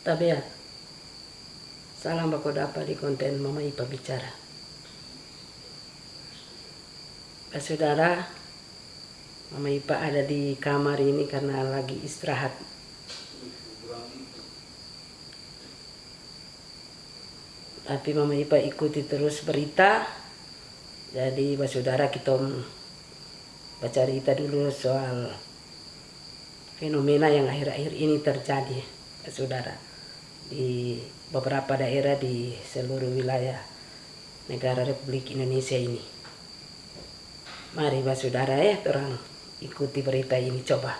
Tabea. Dapat di konten Mama Ipa bicara. Eh, saudara, Mama Ipa ada di kamar ini karena lagi istirahat. Tapi Mama Ipa ikuti terus berita. Jadi, saudara kita baca berita dulu soal fenomena yang akhir-akhir ini terjadi, saudara, di beberapa daerah di seluruh wilayah negara Republik Indonesia ini. Mari, saudara ya, orang ikuti berita ini coba.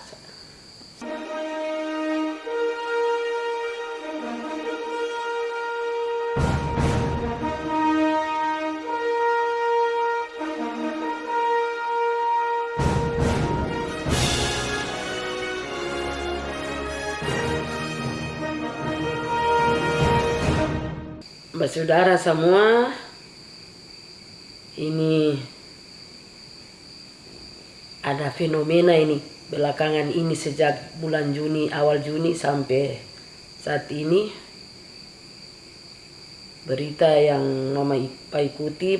Saudara semua, ini ada fenomena ini belakangan ini sejak bulan Juni, awal Juni sampai saat ini berita yang mama Ipa ikuti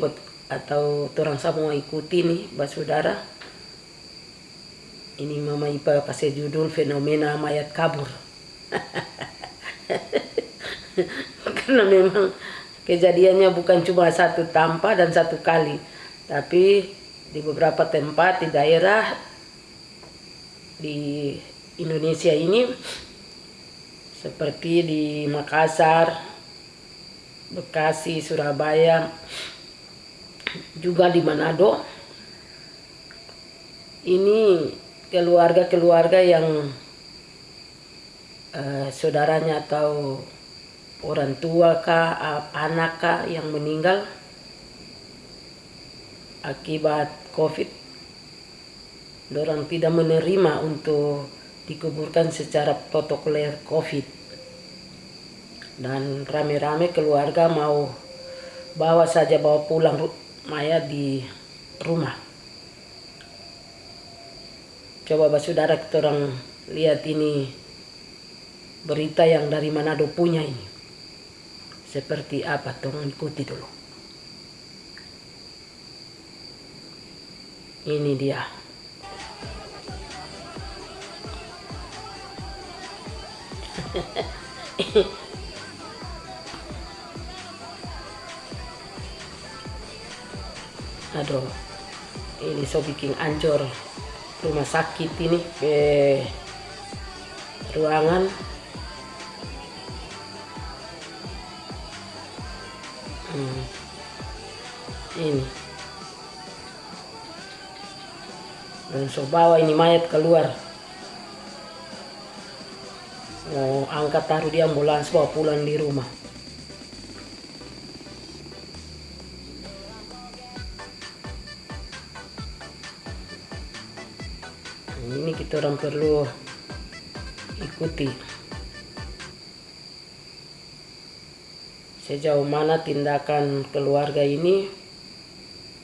atau orang semua ikuti nih, saudara. Ini mama Ipa kasih judul fenomena mayat kabur. karena memang kejadiannya bukan cuma satu tanpa dan satu kali tapi di beberapa tempat di daerah di Indonesia ini seperti di Makassar, Bekasi, Surabaya, juga di Manado. Ini keluarga-keluarga yang uh, saudaranya atau orang tua kah, anak kah yang meninggal akibat COVID. Orang tidak menerima untuk dikuburkan secara protokoler COVID. Dan rame-rame keluarga mau bawa saja bawa pulang mayat di rumah. Coba saudara kita orang lihat ini berita yang dari Manado punya ini seperti apa tolong ikuti dulu? Ini dia. Aduh ini so bikin ancur rumah sakit ini ke ruangan hmm. ini. So bawa ini mayat keluar. Mau angkat taruh di ambulans bawa pulang di rumah. Ini kita orang perlu ikuti sejauh mana tindakan keluarga ini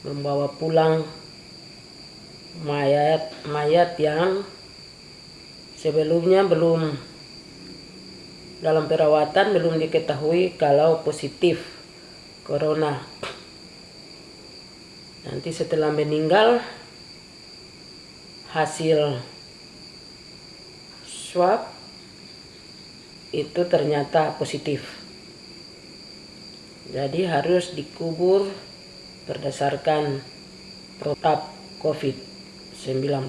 membawa pulang mayat mayat yang sebelumnya belum dalam perawatan belum diketahui kalau positif corona. Nanti setelah meninggal hasil swab itu ternyata positif. Jadi harus dikubur berdasarkan protap COVID-19.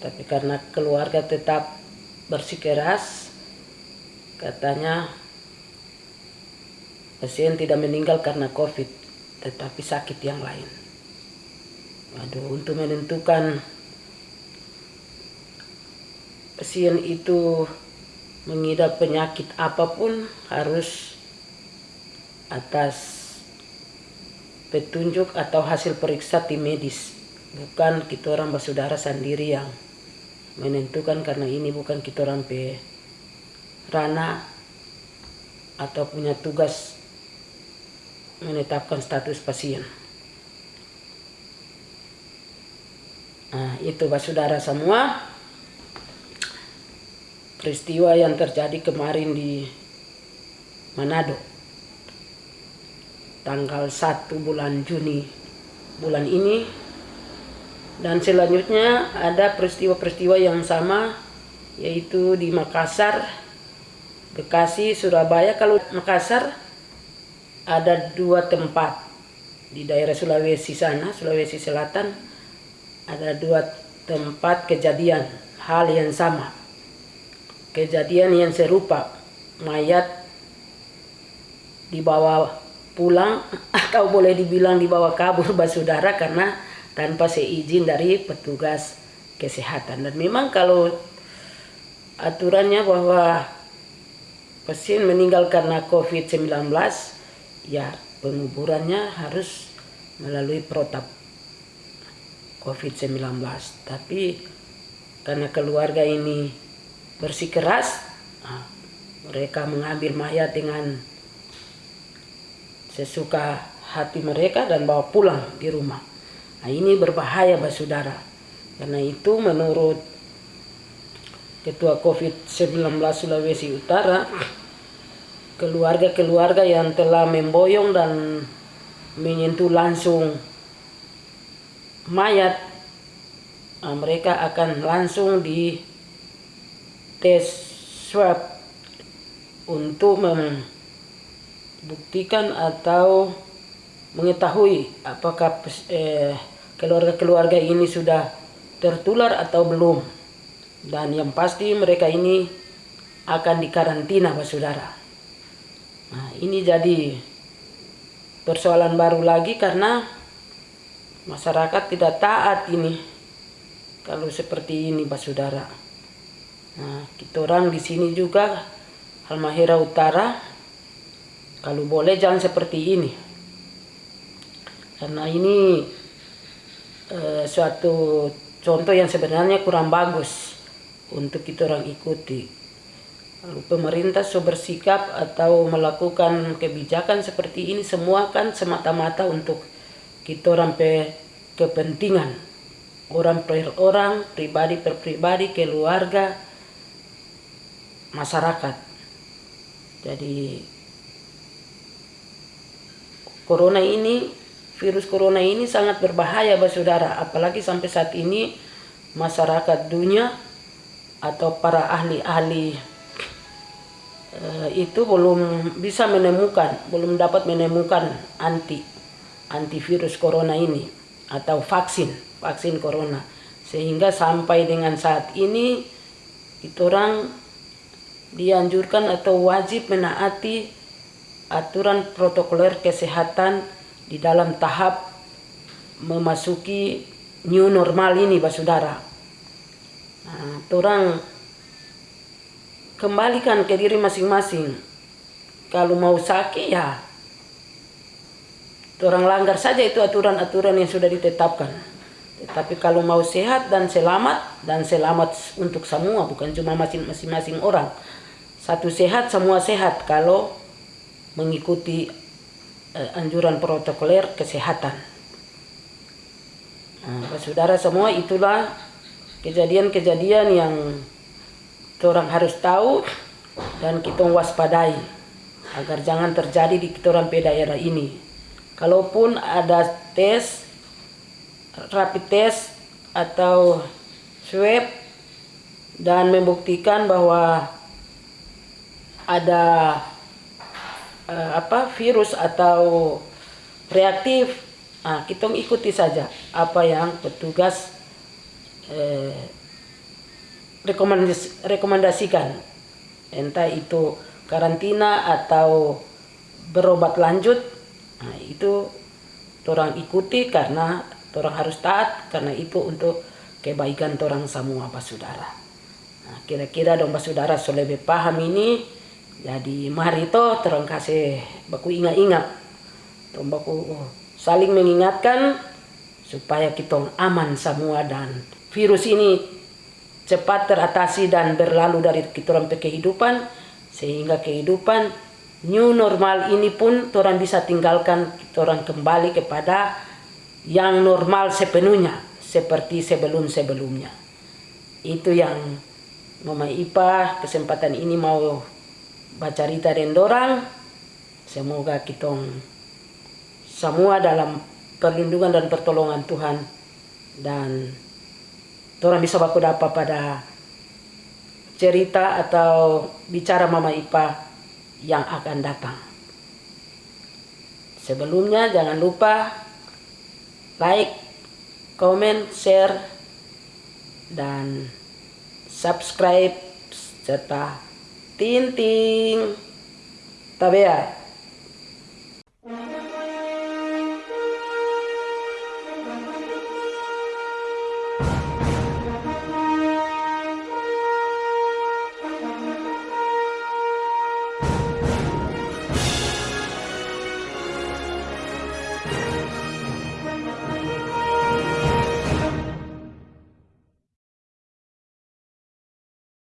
Tapi karena keluarga tetap bersikeras, katanya pasien tidak meninggal karena COVID, tetapi sakit yang lain. Waduh, untuk menentukan pasien itu mengidap penyakit apa pun harus atas petunjuk atau hasil periksa tim medis bukan kita orang bersaudara sendiri yang menentukan karena ini bukan kita orang pe rana atau punya tugas menetapkan status pasien. Nah, itu saudara semua. peristiwa yang terjadi kemarin di Manado tanggal 1 bulan Juni bulan ini dan selanjutnya ada peristiwa-peristiwa yang sama yaitu di Makassar, Bekasi, Surabaya. Kalau Makassar ada dua tempat di daerah Sulawesi sana, Sulawesi Selatan ada dua tempat kejadian hal yang sama. Kejadian yang serupa, mayat dibawa pulang atau boleh dibilang dibawa kabur basudara karena tanpa seizin dari petugas kesehatan. Dan memang kalau aturannya bahwa pasien meninggal karena COVID-19, ya penguburannya harus melalui protap COVID-19. Tapi karena keluarga ini bersikeras, nah, mereka mengambil mayat dengan sesuka hati mereka dan bawa pulang di rumah. Nah, ini berbahaya, Saudara. Karena itu menurut Ketua COVID-19 Sulawesi Utara, keluarga-keluarga yang telah memboyong dan menyentuh langsung mayat, nah, mereka akan langsung di tes swab untuk membuktikan atau mengetahui apakah eh, keluarga-keluarga ini sudah tertular atau belum. Dan yang pasti mereka ini akan dikarantina, Pak Saudara. Nah, ini jadi persoalan baru lagi karena masyarakat tidak taat ini kalau seperti ini, Pak Saudara. Nah, kita orang di sini juga Halmahera Utara kalau boleh jangan seperti ini. Karena ini Eh, suatu contoh yang sebenarnya kurang bagus untuk kita orang ikuti. Lalu pemerintah so bersikap atau melakukan kebijakan seperti ini semua kan semata-mata untuk kita orang pe kepentingan orang per orang, pribadi per pribadi, keluarga, masyarakat. Jadi corona ini virus corona ini sangat berbahaya bagi saudara. Apalagi sampai saat ini masyarakat dunia atau para ahli-ahli uh, itu belum bisa menemukan belum dapat menemukan anti antivirus corona ini atau vaksin vaksin corona. Sehingga sampai dengan saat ini itu orang dianjurkan atau wajib menaati aturan protokoler kesehatan di dalam tahap memasuki new normal ini, Pak Saudara. Nah, orang kembalikan ke diri masing-masing. Kalau mau sakit ya, orang langgar saja itu aturan-aturan yang sudah ditetapkan. Tetapi kalau mau sehat dan selamat, dan selamat untuk semua, bukan cuma masing-masing orang. Satu sehat, semua sehat kalau mengikuti eh, anjuran protokoler kesehatan. Nah, saudara semua itulah kejadian-kejadian yang orang harus tahu dan kita waspadai agar jangan terjadi di orang daerah ini. Kalaupun ada tes, rapid test atau swab dan membuktikan bahwa ada uh, apa virus atau reaktif nah, kita ikuti saja apa yang petugas eh, rekomendas rekomendasikan entah itu karantina atau berobat lanjut nah, itu orang ikuti karena orang harus taat karena itu untuk kebaikan orang semua Pak Saudara. Nah, kira-kira dong Pak Saudara so lebih paham ini jadi mari to terang kasih baku ingat-ingat. Baku saling mengingatkan supaya kita aman semua dan virus ini cepat teratasi dan berlalu dari kita orang kehidupan sehingga kehidupan new normal ini pun orang bisa tinggalkan kita orang kembali kepada yang normal sepenuhnya seperti sebelum-sebelumnya. Itu yang Mama Ipa kesempatan ini mau baca cerita dan dorang. Semoga kita semua dalam perlindungan dan pertolongan Tuhan dan orang bisa baku dapat pada cerita atau bicara Mama Ipa yang akan datang. Sebelumnya jangan lupa like, comment, share, dan subscribe serta tinting tabea